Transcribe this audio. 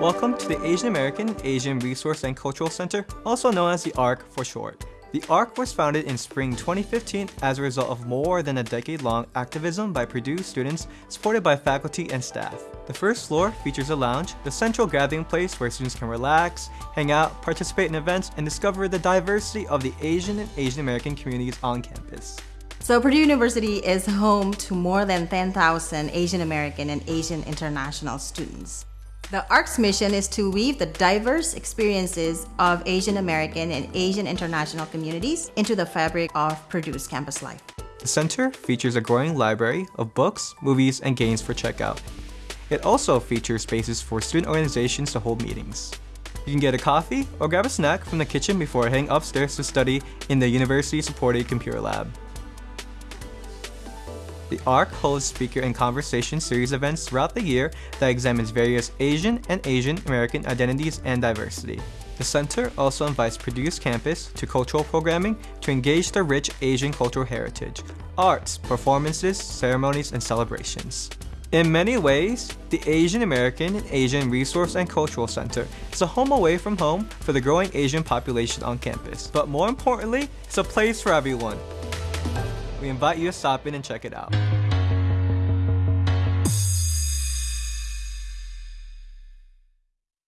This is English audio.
Welcome to the Asian American Asian Resource and Cultural Center, also known as the ARC for short. The ARC was founded in spring 2015 as a result of more than a decade-long activism by Purdue students supported by faculty and staff. The first floor features a lounge, the central gathering place where students can relax, hang out, participate in events, and discover the diversity of the Asian and Asian American communities on campus. So Purdue University is home to more than 10,000 Asian American and Asian international students. The ARC's mission is to weave the diverse experiences of Asian American and Asian international communities into the fabric of Purdue's campus life. The center features a growing library of books, movies, and games for checkout. It also features spaces for student organizations to hold meetings. You can get a coffee or grab a snack from the kitchen before heading upstairs to study in the university-supported computer lab. The ARC holds speaker and conversation series events throughout the year that examines various Asian and Asian American identities and diversity. The center also invites Purdue's campus to cultural programming to engage the rich Asian cultural heritage, arts, performances, ceremonies, and celebrations. In many ways, the Asian American and Asian Resource and Cultural Center is a home away from home for the growing Asian population on campus. But more importantly, it's a place for everyone. We invite you to stop in and check it out.